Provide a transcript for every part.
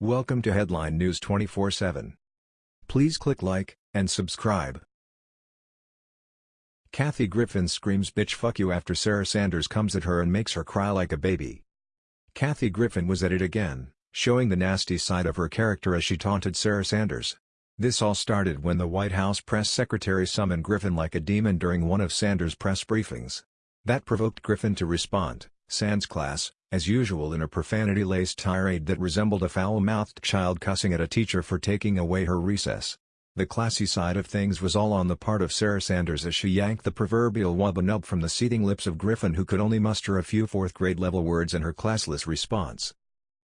Welcome to Headline News 24/7. Please click like and subscribe. Kathy Griffin screams bitch fuck you after Sarah Sanders comes at her and makes her cry like a baby. Kathy Griffin was at it again, showing the nasty side of her character as she taunted Sarah Sanders. This all started when the White House press secretary summoned Griffin like a demon during one of Sanders' press briefings. That provoked Griffin to respond, sans class, as usual in a profanity-laced tirade that resembled a foul-mouthed child cussing at a teacher for taking away her recess. The classy side of things was all on the part of Sarah Sanders as she yanked the proverbial wubba-nub from the seething lips of Griffin who could only muster a few fourth-grade level words in her classless response.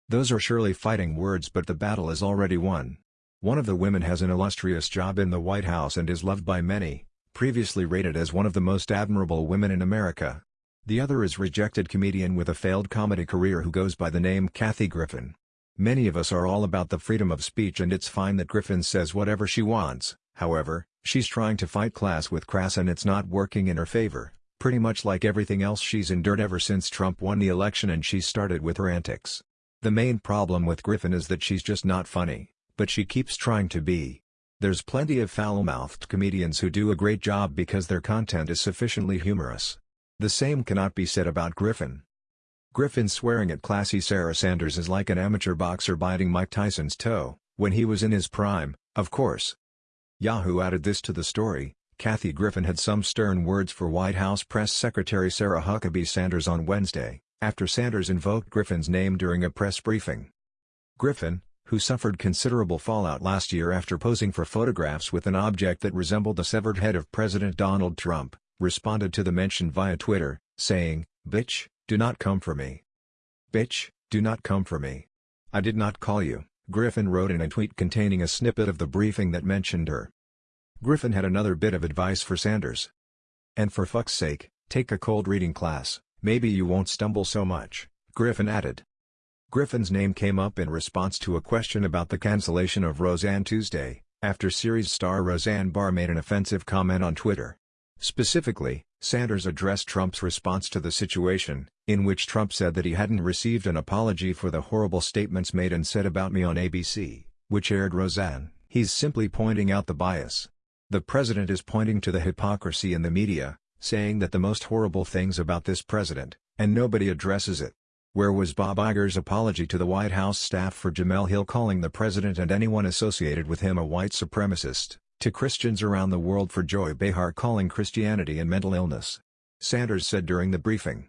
Those are surely fighting words but the battle is already won. One of the women has an illustrious job in the White House and is loved by many, previously rated as one of the most admirable women in America. The other is rejected comedian with a failed comedy career who goes by the name Kathy Griffin. Many of us are all about the freedom of speech and it's fine that Griffin says whatever she wants, however, she's trying to fight class with crass and it's not working in her favor, pretty much like everything else she's endured ever since Trump won the election and she started with her antics. The main problem with Griffin is that she's just not funny, but she keeps trying to be. There's plenty of foul-mouthed comedians who do a great job because their content is sufficiently humorous. The same cannot be said about Griffin. Griffin swearing at classy Sarah Sanders is like an amateur boxer biting Mike Tyson's toe, when he was in his prime, of course. Yahoo added this to the story, Kathy Griffin had some stern words for White House Press Secretary Sarah Huckabee Sanders on Wednesday, after Sanders invoked Griffin's name during a press briefing. Griffin, who suffered considerable fallout last year after posing for photographs with an object that resembled the severed head of President Donald Trump, responded to the mention via Twitter, saying, Bitch, do not come for me. Bitch, do not come for me. I did not call you, Griffin wrote in a tweet containing a snippet of the briefing that mentioned her. Griffin had another bit of advice for Sanders. And for fuck's sake, take a cold reading class, maybe you won't stumble so much, Griffin added. Griffin's name came up in response to a question about the cancellation of Roseanne Tuesday, after series star Roseanne Barr made an offensive comment on Twitter. Specifically, Sanders addressed Trump's response to the situation, in which Trump said that he hadn't received an apology for the horrible statements made and said about me on ABC, which aired Roseanne. He's simply pointing out the bias. The president is pointing to the hypocrisy in the media, saying that the most horrible things about this president, and nobody addresses it. Where was Bob Iger's apology to the White House staff for Jemele Hill calling the president and anyone associated with him a white supremacist? To Christians around the world for Joy Behar calling Christianity and mental illness. Sanders said during the briefing.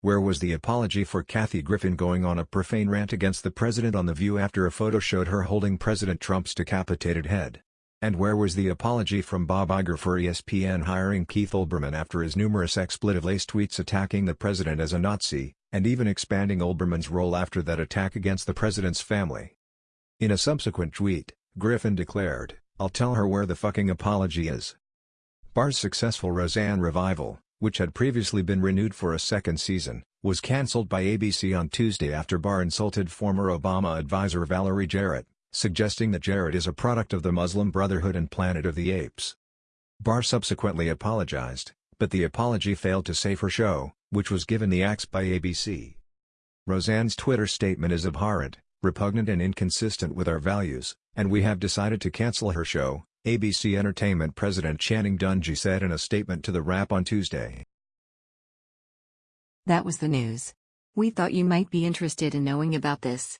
Where was the apology for Kathy Griffin going on a profane rant against the president on The View after a photo showed her holding President Trump's decapitated head? And where was the apology from Bob Iger for ESPN hiring Keith Olbermann after his numerous expletive-laced tweets attacking the president as a Nazi, and even expanding Olbermann's role after that attack against the president's family? In a subsequent tweet, Griffin declared, I'll tell her where the fucking apology is. Barr's successful Roseanne revival, which had previously been renewed for a second season, was cancelled by ABC on Tuesday after Barr insulted former Obama advisor Valerie Jarrett, suggesting that Jarrett is a product of the Muslim Brotherhood and Planet of the Apes. Barr subsequently apologized, but the apology failed to save her show, which was given the axe by ABC. Roseanne's Twitter statement is abhorrent, repugnant and inconsistent with our values, and we have decided to cancel her show, ABC Entertainment President Channing Dungey said in a statement to The Wrap on Tuesday. That was the news. We thought you might be interested in knowing about this.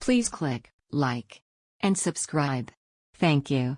Please click like and subscribe. Thank you.